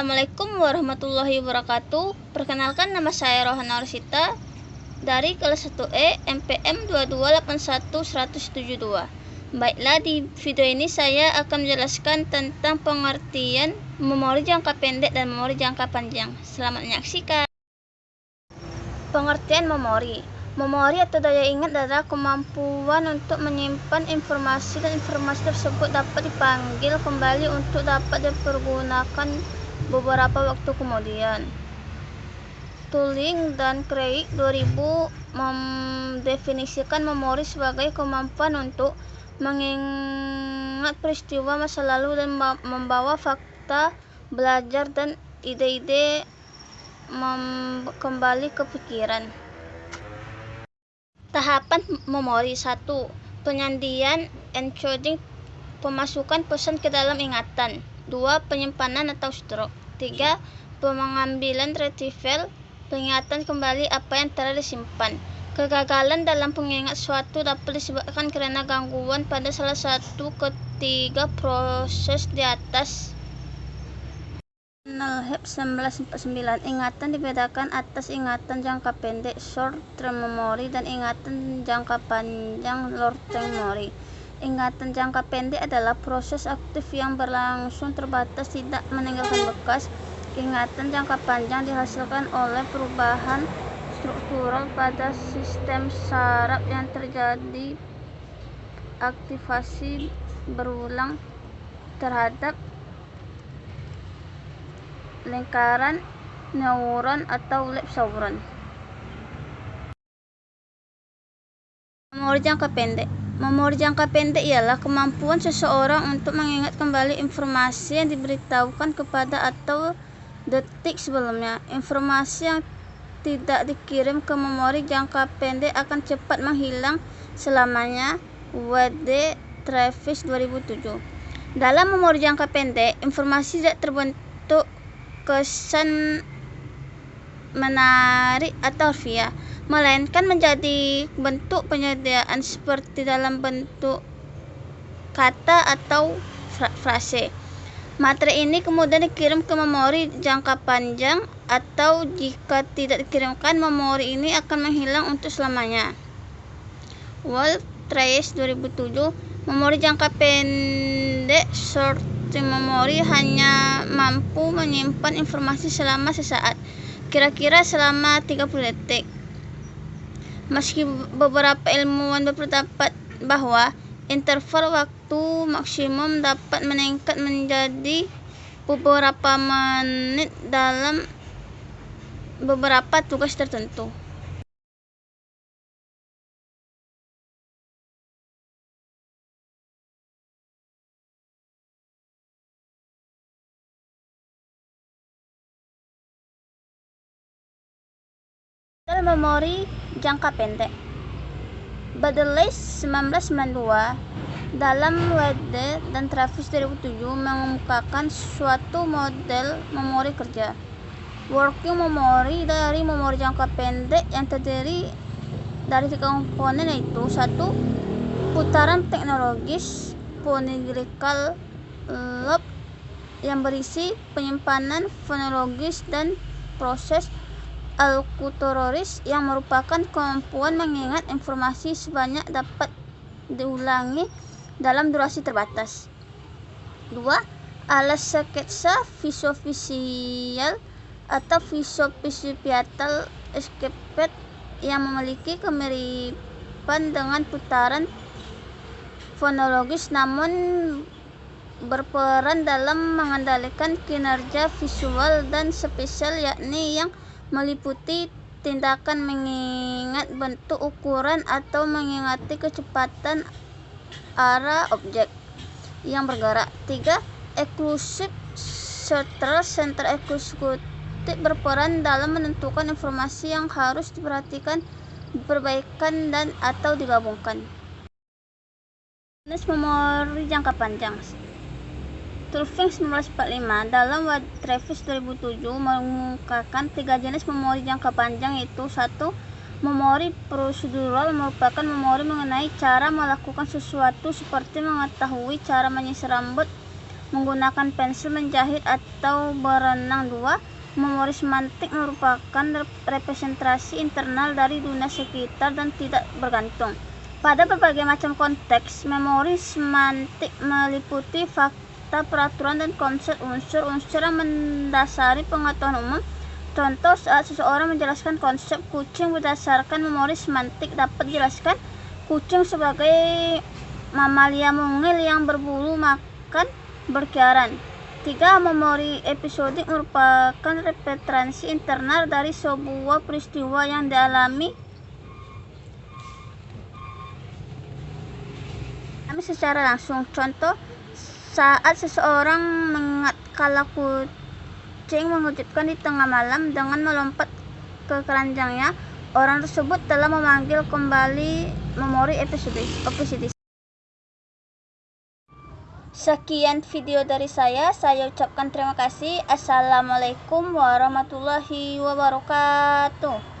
Assalamualaikum warahmatullahi wabarakatuh. Perkenalkan nama saya Rohana Orsita dari kelas 1E MPM 2281172. Baiklah, di video ini saya akan menjelaskan tentang pengertian memori jangka pendek dan memori jangka panjang. Selamat menyaksikan. Pengertian memori Memori atau daya ingat adalah kemampuan untuk menyimpan informasi dan informasi tersebut dapat dipanggil kembali untuk dapat dipergunakan beberapa waktu kemudian. Turing dan Craig 2000 mendefinisikan memori sebagai kemampuan untuk mengingat peristiwa masa lalu dan membawa fakta, belajar, dan ide-ide kembali ke pikiran. Tahapan memori 1. Penyandian encoding pemasukan pesan ke dalam ingatan. 2. Penyimpanan atau stroke. 3. Pengambilan retrieval pengingatan kembali apa yang telah disimpan. Kegagalan dalam pengingat suatu dapat disebabkan karena gangguan pada salah satu ketiga proses di atas. Nalhep 1949 ingatan dibedakan atas ingatan jangka pendek short term memory dan ingatan jangka panjang long term memory ingatan jangka pendek adalah proses aktif yang berlangsung terbatas tidak meninggalkan bekas. Ingatan jangka panjang dihasilkan oleh perubahan struktural pada sistem saraf yang terjadi. Aktivasi berulang terhadap lingkaran neuron atau lab sauron. Memori jangka pendek Memori jangka pendek ialah kemampuan seseorang untuk mengingat kembali informasi yang diberitahukan kepada atau detik sebelumnya. Informasi yang tidak dikirim ke memori jangka pendek akan cepat menghilang selamanya. W.D. Travis 2007 Dalam memori jangka pendek, informasi tidak terbentuk kesan menarik atau harfiah, melainkan menjadi bentuk penyediaan seperti dalam bentuk kata atau frase. Materi ini kemudian dikirim ke memori jangka panjang atau jika tidak dikirimkan, memori ini akan menghilang untuk selamanya. Wolf Trace 2007 Memori jangka pendek short memori hanya mampu menyimpan informasi selama sesaat, kira-kira selama 30 detik. Meski beberapa ilmuwan berpendapat bahwa interval waktu maksimum dapat meningkat menjadi beberapa menit dalam beberapa tugas tertentu. Model memori jangka pendek. Badelais 1992 dalam WD dan Travis 2007 mengemukakan suatu model memori kerja. Working memory dari memori jangka pendek yang terdiri dari tiga komponen yaitu satu putaran teknologis phonetical loop yang berisi penyimpanan fonologis dan proses alkuteroris yang merupakan kemampuan mengingat informasi sebanyak dapat diulangi dalam durasi terbatas. 2. Alas sketsa visofisial atau visopisipiatal escaped yang memiliki kemiripan dengan putaran fonologis namun berperan dalam mengendalikan kinerja visual dan spesial yakni yang meliputi tindakan mengingat bentuk ukuran atau mengingati kecepatan arah objek yang bergerak. 3. Eksklusif Central Center Eksekutif berperan dalam menentukan informasi yang harus diperhatikan, diperbaikan dan atau digabungkan. Memori jangka panjang Turfing 1945 dalam Travis 2007 mengungkapkan tiga jenis memori jangka panjang yaitu satu memori prosedural merupakan memori mengenai cara melakukan sesuatu seperti mengetahui cara menyisir rambut menggunakan pensil menjahit atau berenang dua memori semantik merupakan representasi internal dari dunia sekitar dan tidak bergantung. Pada berbagai macam konteks memori semantik meliputi fakta peraturan dan konsep unsur-unsur yang mendasari pengetahuan umum Contoh saat seseorang menjelaskan konsep kucing berdasarkan memori semantik dapat dijelaskan kucing sebagai mamalia mungil yang berbulu makan berkeliaran. Tiga memori episodik merupakan representasi internal dari sebuah peristiwa yang dialami secara langsung. Contoh saat seseorang mengingat kala kucing mengejutkan di tengah malam dengan melompat ke keranjangnya. Orang tersebut telah memanggil kembali memori episode. Sekian video dari saya. Saya ucapkan terima kasih. Assalamualaikum warahmatullahi wabarakatuh.